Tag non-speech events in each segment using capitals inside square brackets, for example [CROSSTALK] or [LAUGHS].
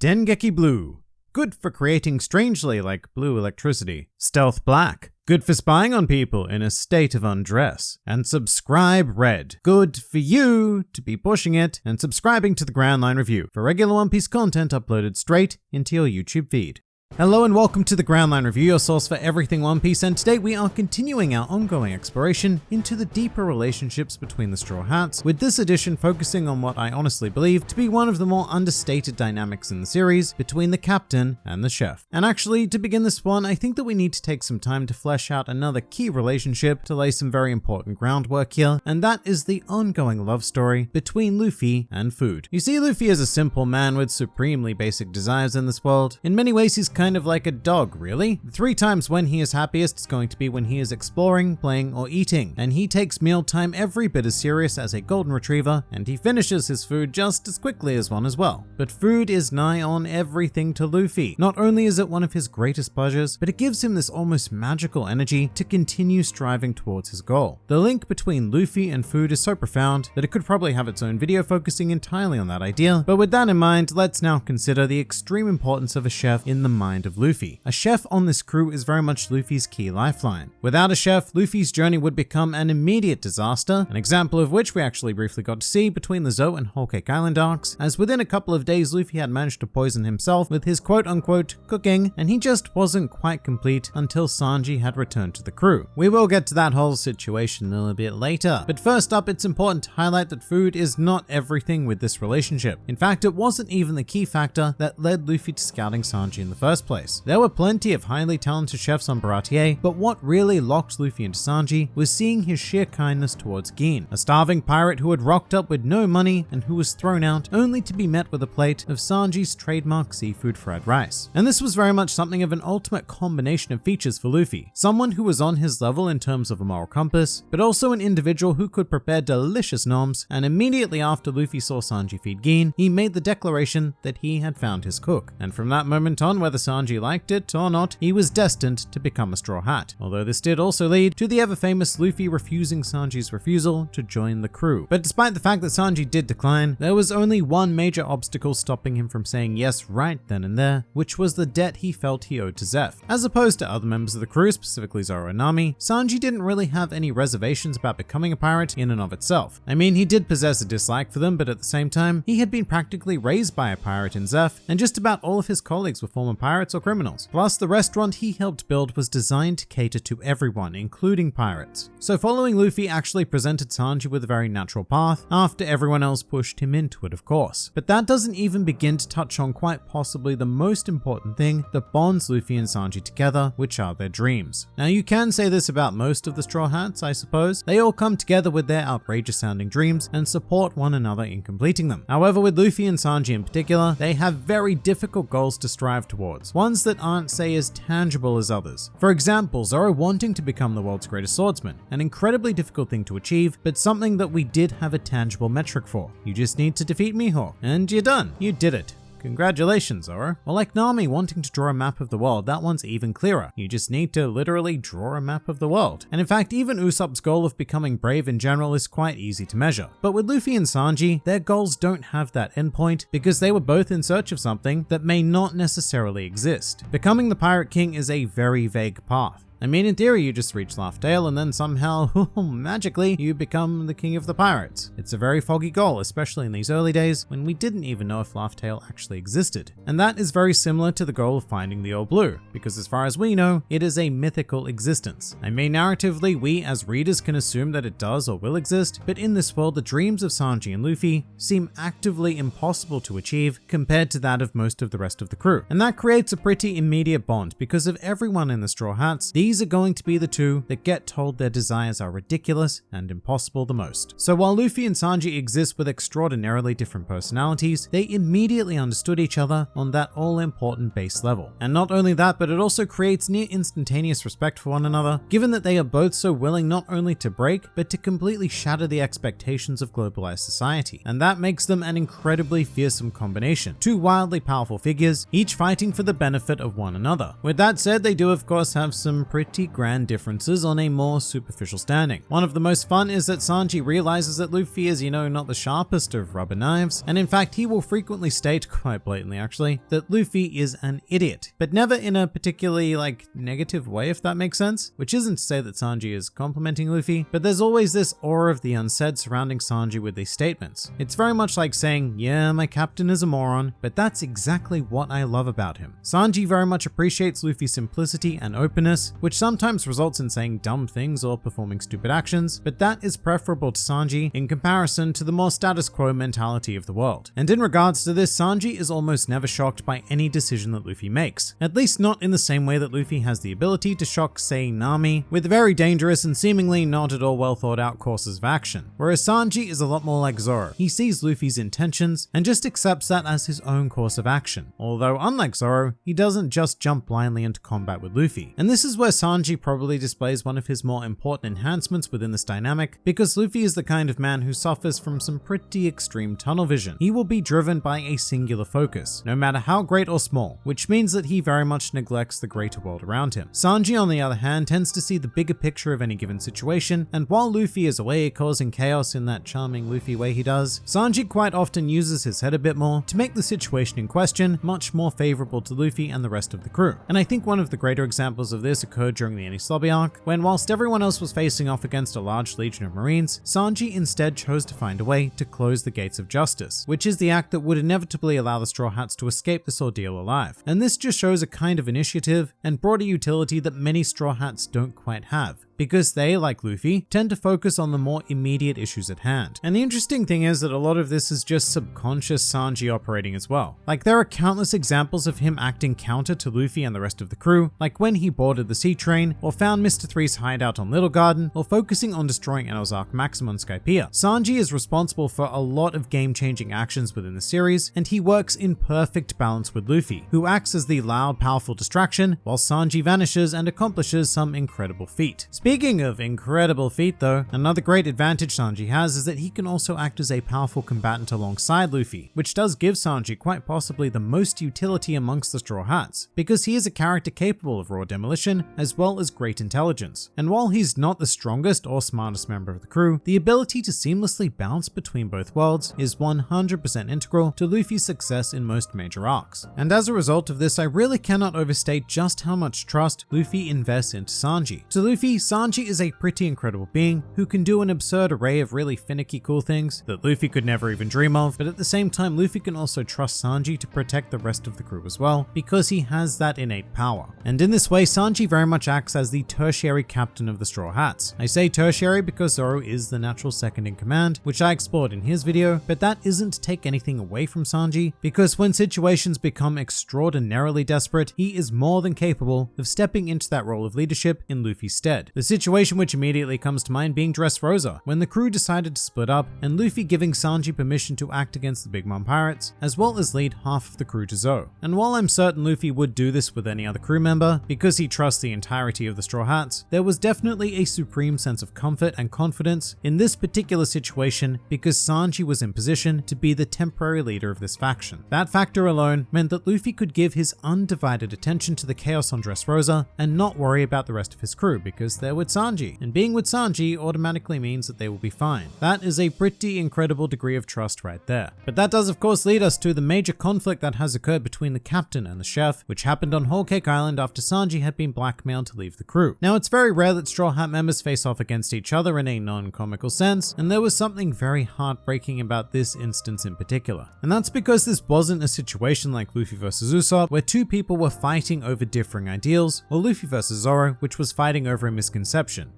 Dengeki Blue. Good for creating strangely like blue electricity. Stealth Black. Good for spying on people in a state of undress. And Subscribe Red. Good for you to be pushing it and subscribing to the Grand Line Review for regular One Piece content uploaded straight into your YouTube feed. Hello and welcome to the Grand Line Review, your source for everything One Piece, and today we are continuing our ongoing exploration into the deeper relationships between the Straw Hats, with this edition focusing on what I honestly believe to be one of the more understated dynamics in the series between the captain and the chef. And actually, to begin this one, I think that we need to take some time to flesh out another key relationship to lay some very important groundwork here, and that is the ongoing love story between Luffy and food. You see, Luffy is a simple man with supremely basic desires in this world. In many ways, he's kind of like a dog, really. Three times when he is happiest is going to be when he is exploring, playing, or eating, and he takes mealtime every bit as serious as a golden retriever, and he finishes his food just as quickly as one as well. But food is nigh on everything to Luffy. Not only is it one of his greatest pleasures, but it gives him this almost magical energy to continue striving towards his goal. The link between Luffy and food is so profound that it could probably have its own video focusing entirely on that idea, but with that in mind, let's now consider the extreme importance of a chef in the mind mind of Luffy. A chef on this crew is very much Luffy's key lifeline. Without a chef, Luffy's journey would become an immediate disaster, an example of which we actually briefly got to see between the Zou and Whole Cake Island arcs, as within a couple of days Luffy had managed to poison himself with his quote-unquote cooking, and he just wasn't quite complete until Sanji had returned to the crew. We will get to that whole situation a little bit later, but first up it's important to highlight that food is not everything with this relationship. In fact, it wasn't even the key factor that led Luffy to scouting Sanji in the first first place. There were plenty of highly talented chefs on Baratie, but what really locked Luffy into Sanji was seeing his sheer kindness towards Gin, a starving pirate who had rocked up with no money and who was thrown out only to be met with a plate of Sanji's trademark seafood fried rice. And this was very much something of an ultimate combination of features for Luffy, someone who was on his level in terms of a moral compass, but also an individual who could prepare delicious noms, and immediately after Luffy saw Sanji feed Gin, he made the declaration that he had found his cook. And from that moment on, whether Sanji liked it or not, he was destined to become a Straw Hat, although this did also lead to the ever-famous Luffy refusing Sanji's refusal to join the crew. But despite the fact that Sanji did decline, there was only one major obstacle stopping him from saying yes right then and there, which was the debt he felt he owed to Zeff. As opposed to other members of the crew, specifically Zoro and Nami, Sanji didn't really have any reservations about becoming a pirate in and of itself. I mean, he did possess a dislike for them, but at the same time, he had been practically raised by a pirate in Zeff, and just about all of his colleagues were former pirates pirates or criminals. Plus, the restaurant he helped build was designed to cater to everyone, including pirates. So following Luffy actually presented Sanji with a very natural path, after everyone else pushed him into it, of course. But that doesn't even begin to touch on quite possibly the most important thing that bonds Luffy and Sanji together, which are their dreams. Now you can say this about most of the Straw Hats, I suppose. They all come together with their outrageous sounding dreams and support one another in completing them. However, with Luffy and Sanji in particular, they have very difficult goals to strive towards ones that aren't, say, as tangible as others. For example, Zoro wanting to become the world's greatest swordsman, an incredibly difficult thing to achieve, but something that we did have a tangible metric for. You just need to defeat Mihawk, and you're done. You did it. Congratulations, Zoro. Or like Nami wanting to draw a map of the world, that one's even clearer. You just need to literally draw a map of the world. And in fact, even Usopp's goal of becoming brave in general is quite easy to measure. But with Luffy and Sanji, their goals don't have that endpoint because they were both in search of something that may not necessarily exist. Becoming the Pirate King is a very vague path. I mean, in theory, you just reach Laugh Tale and then somehow, [LAUGHS] oh, magically, you become the king of the pirates. It's a very foggy goal, especially in these early days when we didn't even know if Laugh Tale actually existed. And that is very similar to the goal of finding the All Blue, because as far as we know, it is a mythical existence. I mean, narratively, we as readers can assume that it does or will exist, but in this world, the dreams of Sanji and Luffy seem actively impossible to achieve compared to that of most of the rest of the crew. And that creates a pretty immediate bond because of everyone in the Straw Hats, these these are going to be the two that get told their desires are ridiculous and impossible the most. So while Luffy and Sanji exist with extraordinarily different personalities, they immediately understood each other on that all-important base level. And not only that, but it also creates near instantaneous respect for one another, given that they are both so willing not only to break, but to completely shatter the expectations of globalized society. And that makes them an incredibly fearsome combination. Two wildly powerful figures, each fighting for the benefit of one another. With that said, they do of course have some pretty grand differences on a more superficial standing. One of the most fun is that Sanji realizes that Luffy is, you know, not the sharpest of rubber knives, and in fact he will frequently state, [LAUGHS] quite blatantly actually, that Luffy is an idiot, but never in a particularly like negative way if that makes sense, which isn't to say that Sanji is complimenting Luffy, but there's always this aura of the unsaid surrounding Sanji with these statements. It's very much like saying, yeah, my captain is a moron, but that's exactly what I love about him. Sanji very much appreciates Luffy's simplicity and openness, which sometimes results in saying dumb things or performing stupid actions, but that is preferable to Sanji in comparison to the more status quo mentality of the world. And in regards to this, Sanji is almost never shocked by any decision that Luffy makes, at least not in the same way that Luffy has the ability to shock, say, Nami, with very dangerous and seemingly not at all well thought out courses of action. Whereas Sanji is a lot more like Zoro. He sees Luffy's intentions and just accepts that as his own course of action. Although unlike Zoro, he doesn't just jump blindly into combat with Luffy. And this is where Sanji probably displays one of his more important enhancements within this dynamic, because Luffy is the kind of man who suffers from some pretty extreme tunnel vision. He will be driven by a singular focus, no matter how great or small, which means that he very much neglects the greater world around him. Sanji, on the other hand, tends to see the bigger picture of any given situation, and while Luffy is away causing chaos in that charming Luffy way he does, Sanji quite often uses his head a bit more to make the situation in question much more favorable to Luffy and the rest of the crew. And I think one of the greater examples of this occurred during the Enies Lobby arc, when whilst everyone else was facing off against a large legion of marines, Sanji instead chose to find a way to close the gates of justice, which is the act that would inevitably allow the Straw Hats to escape this ordeal alive. And this just shows a kind of initiative and broader utility that many Straw Hats don't quite have because they, like Luffy, tend to focus on the more immediate issues at hand. And the interesting thing is that a lot of this is just subconscious Sanji operating as well. Like there are countless examples of him acting counter to Luffy and the rest of the crew, like when he boarded the sea train, or found Mr. Three's hideout on Little Garden, or focusing on destroying Enel's Ark Maxim on Skypiea. Sanji is responsible for a lot of game-changing actions within the series, and he works in perfect balance with Luffy, who acts as the loud, powerful distraction, while Sanji vanishes and accomplishes some incredible feat. Speaking of incredible feat though, another great advantage Sanji has is that he can also act as a powerful combatant alongside Luffy, which does give Sanji quite possibly the most utility amongst the Straw Hats, because he is a character capable of raw demolition as well as great intelligence. And while he's not the strongest or smartest member of the crew, the ability to seamlessly bounce between both worlds is 100% integral to Luffy's success in most major arcs. And as a result of this, I really cannot overstate just how much trust Luffy invests into Sanji. To Luffy, Sanji is a pretty incredible being who can do an absurd array of really finicky cool things that Luffy could never even dream of, but at the same time Luffy can also trust Sanji to protect the rest of the crew as well, because he has that innate power. And in this way, Sanji very much acts as the tertiary captain of the Straw Hats. I say tertiary because Zoro is the natural second in command, which I explored in his video, but that isn't to take anything away from Sanji, because when situations become extraordinarily desperate, he is more than capable of stepping into that role of leadership in Luffy's stead. The situation which immediately comes to mind being Dressrosa, when the crew decided to split up and Luffy giving Sanji permission to act against the Big Mom Pirates, as well as lead half of the crew to Zou. And while I'm certain Luffy would do this with any other crew member, because he trusts the entirety of the Straw Hats, there was definitely a supreme sense of comfort and confidence in this particular situation because Sanji was in position to be the temporary leader of this faction. That factor alone meant that Luffy could give his undivided attention to the chaos on Dressrosa and not worry about the rest of his crew because they're with Sanji, and being with Sanji automatically means that they will be fine. That is a pretty incredible degree of trust right there. But that does of course lead us to the major conflict that has occurred between the captain and the chef, which happened on Whole Cake Island after Sanji had been blackmailed to leave the crew. Now it's very rare that Straw Hat members face off against each other in a non-comical sense, and there was something very heartbreaking about this instance in particular. And that's because this wasn't a situation like Luffy vs Usopp, where two people were fighting over differing ideals, or Luffy vs Zoro, which was fighting over a misconception.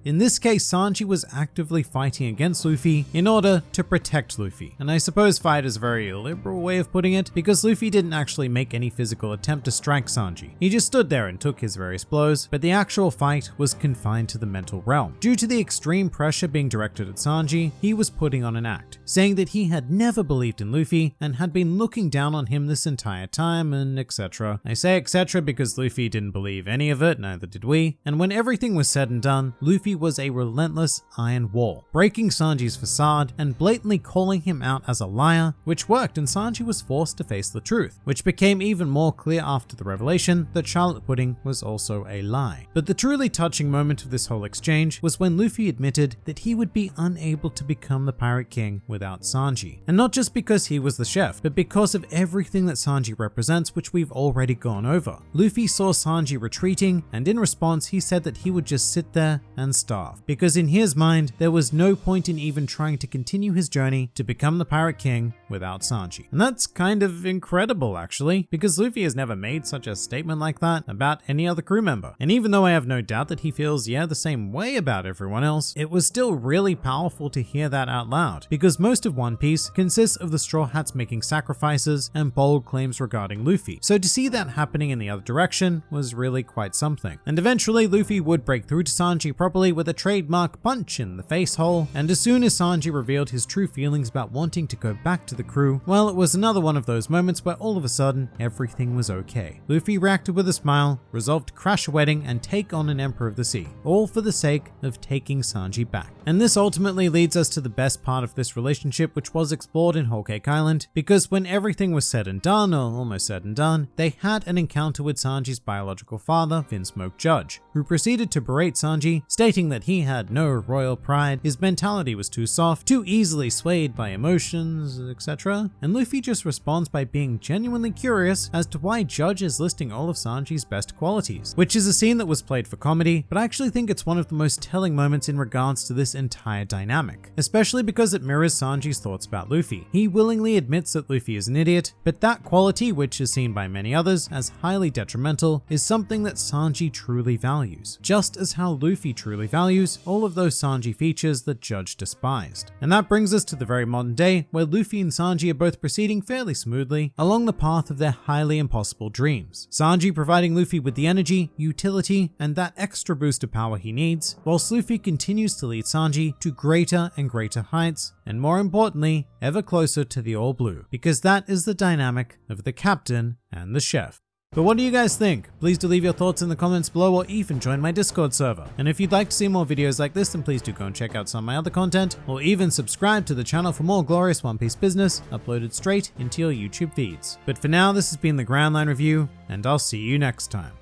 In this case, Sanji was actively fighting against Luffy in order to protect Luffy. And I suppose fight is a very liberal way of putting it, because Luffy didn't actually make any physical attempt to strike Sanji. He just stood there and took his various blows, but the actual fight was confined to the mental realm. Due to the extreme pressure being directed at Sanji, he was putting on an act, saying that he had never believed in Luffy and had been looking down on him this entire time and etc. I say etc because Luffy didn't believe any of it, neither did we, and when everything was said and done, done, Luffy was a relentless iron wall, breaking Sanji's facade and blatantly calling him out as a liar, which worked and Sanji was forced to face the truth, which became even more clear after the revelation that Charlotte Pudding was also a lie. But the truly touching moment of this whole exchange was when Luffy admitted that he would be unable to become the Pirate King without Sanji. And not just because he was the chef, but because of everything that Sanji represents, which we've already gone over. Luffy saw Sanji retreating, and in response, he said that he would just sit there and starve. Because in his mind, there was no point in even trying to continue his journey to become the Pirate King without Sanji. And that's kind of incredible, actually, because Luffy has never made such a statement like that about any other crew member. And even though I have no doubt that he feels, yeah, the same way about everyone else, it was still really powerful to hear that out loud, because most of One Piece consists of the Straw Hats making sacrifices and bold claims regarding Luffy. So to see that happening in the other direction was really quite something. And eventually Luffy would break through to Sanji properly with a trademark punch in the face hole, and as soon as Sanji revealed his true feelings about wanting to go back to the crew, well, it was another one of those moments where all of a sudden everything was okay. Luffy reacted with a smile, resolved to crash a wedding and take on an Emperor of the Sea, all for the sake of taking Sanji back. And this ultimately leads us to the best part of this relationship, which was explored in Whole Cake Island, because when everything was said and done, or almost said and done, they had an encounter with Sanji's biological father, Vinsmoke Judge, who proceeded to berate Sanji, stating that he had no royal pride, his mentality was too soft, too easily swayed by emotions, etc. And Luffy just responds by being genuinely curious as to why Judge is listing all of Sanji's best qualities, which is a scene that was played for comedy, but I actually think it's one of the most telling moments in regards to this entire dynamic, especially because it mirrors Sanji's thoughts about Luffy. He willingly admits that Luffy is an idiot, but that quality, which is seen by many others as highly detrimental, is something that Sanji truly values, just as how Luffy truly values all of those Sanji features that Judge despised. And that brings us to the very modern day, where Luffy and Sanji are both proceeding fairly smoothly along the path of their highly impossible dreams. Sanji providing Luffy with the energy, utility, and that extra boost of power he needs, whilst Luffy continues to lead Sanji to greater and greater heights, and more importantly, ever closer to the All Blue, because that is the dynamic of the captain and the chef. But what do you guys think? Please do leave your thoughts in the comments below or even join my Discord server. And if you'd like to see more videos like this, then please do go and check out some of my other content, or even subscribe to the channel for more glorious One Piece business uploaded straight into your YouTube feeds. But for now, this has been the Grand Line Review, and I'll see you next time.